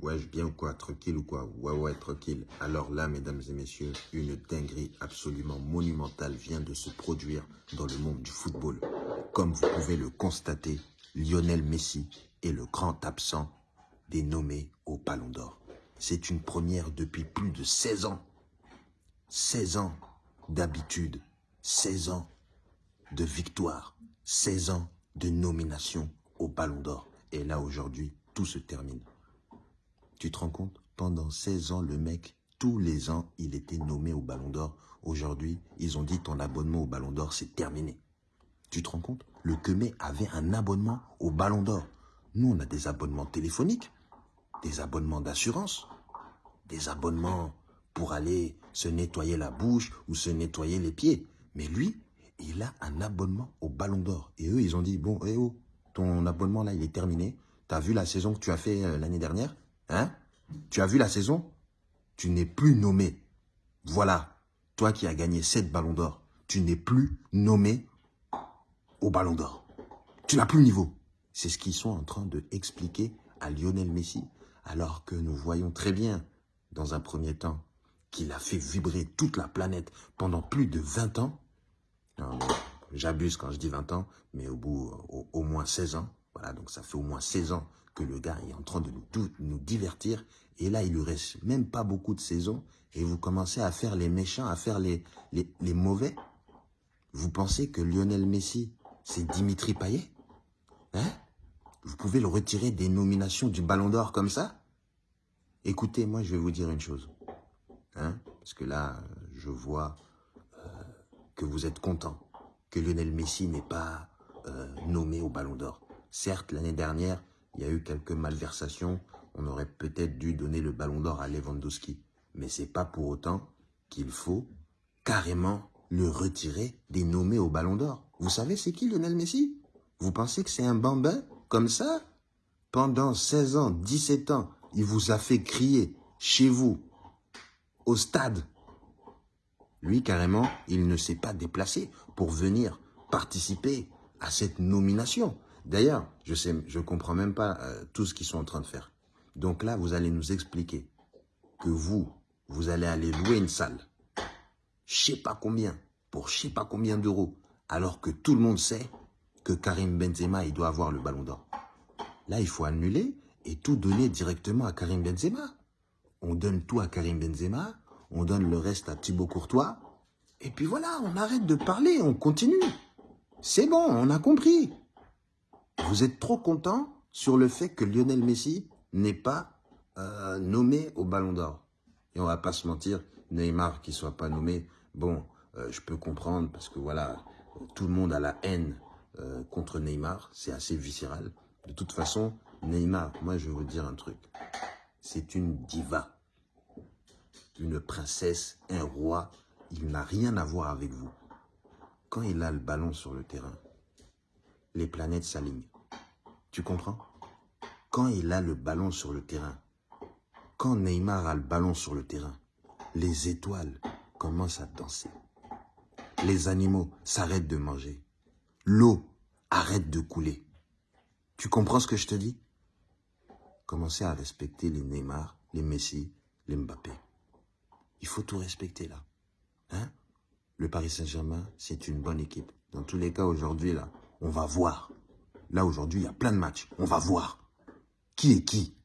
Ouais, bien ou quoi Tranquille ou quoi? Ouais, ouais, tranquille. Alors là, mesdames et messieurs, une dinguerie absolument monumentale vient de se produire dans le monde du football. Comme vous pouvez le constater, Lionel Messi est le grand absent des nommés au Ballon d'Or. C'est une première depuis plus de 16 ans. 16 ans d'habitude, 16 ans de victoire, 16 ans de nomination au Ballon d'Or. Et là, aujourd'hui, tout se termine. Tu te rends compte? Pendant 16 ans, le mec, tous les ans, il était nommé au Ballon d'Or. Aujourd'hui, ils ont dit ton abonnement au Ballon d'Or, c'est terminé. Tu te rends compte? Le Kemé avait un abonnement au Ballon d'Or. Nous, on a des abonnements téléphoniques, des abonnements d'assurance, des abonnements pour aller se nettoyer la bouche ou se nettoyer les pieds. Mais lui, il a un abonnement au Ballon d'Or. Et eux, ils ont dit, bon, eh oh, ton abonnement là, il est terminé. Tu as vu la saison que tu as fait euh, l'année dernière? Hein? Tu as vu la saison? Tu n'es plus nommé. Voilà. Toi qui as gagné 7 ballons d'or, tu n'es plus nommé au ballon d'or. Tu n'as plus le niveau. C'est ce qu'ils sont en train de expliquer à Lionel Messi, alors que nous voyons très bien, dans un premier temps, qu'il a fait vibrer toute la planète pendant plus de 20 ans. J'abuse quand je dis 20 ans, mais au bout, au, au moins 16 ans. Voilà, donc ça fait au moins 16 ans que le gars est en train de nous, nous divertir. Et là, il lui reste même pas beaucoup de saisons. Et vous commencez à faire les méchants, à faire les, les, les mauvais. Vous pensez que Lionel Messi, c'est Dimitri Payet? Hein? Vous pouvez le retirer des nominations du Ballon d'Or comme ça? Écoutez, moi, je vais vous dire une chose. Hein? Parce que là, je vois euh, que vous êtes content que Lionel Messi n'est pas euh, nommé au Ballon d'Or. Certes, l'année dernière, il y a eu quelques malversations. On aurait peut-être dû donner le ballon d'or à Lewandowski. Mais c'est pas pour autant qu'il faut carrément le retirer des nommés au ballon d'or. Vous savez c'est qui Lionel Messi? Vous pensez que c'est un bambin comme ça? Pendant 16 ans, 17 ans, il vous a fait crier chez vous, au stade. Lui, carrément, il ne s'est pas déplacé pour venir participer à cette nomination. D'ailleurs, je sais, je comprends même pas euh, tout ce qu'ils sont en train de faire. Donc là, vous allez nous expliquer que vous, vous allez aller louer une salle, je sais pas combien, pour je sais pas combien d'euros, alors que tout le monde sait que Karim Benzema, il doit avoir le ballon d'or. Là, il faut annuler et tout donner directement à Karim Benzema. On donne tout à Karim Benzema, on donne le reste à Thibaut Courtois, et puis voilà, on arrête de parler, on continue. C'est bon, on a compris. Vous êtes trop content sur le fait que Lionel Messi n'est pas euh, nommé au Ballon d'Or. Et on va pas se mentir, Neymar qui soit pas nommé, bon, euh, je peux comprendre parce que voilà, tout le monde a la haine euh, contre Neymar, c'est assez viscéral. De toute façon, Neymar, moi je vais vous dire un truc, c'est une diva, une princesse, un roi, il n'a rien à voir avec vous. Quand il a le ballon sur le terrain, les planètes s'alignent. Tu comprends? Quand il a le ballon sur le terrain, quand Neymar a le ballon sur le terrain, les étoiles commencent à danser. Les animaux s'arrêtent de manger. L'eau arrête de couler. Tu comprends ce que je te dis? Commencez à respecter les Neymar, les Messi, les Mbappé. Il faut tout respecter là. Hein? Le Paris Saint-Germain, c'est une bonne équipe. Dans tous les cas, aujourd'hui, là, on va voir. Là, aujourd'hui, il y a plein de matchs. On va voir. Qui est qui?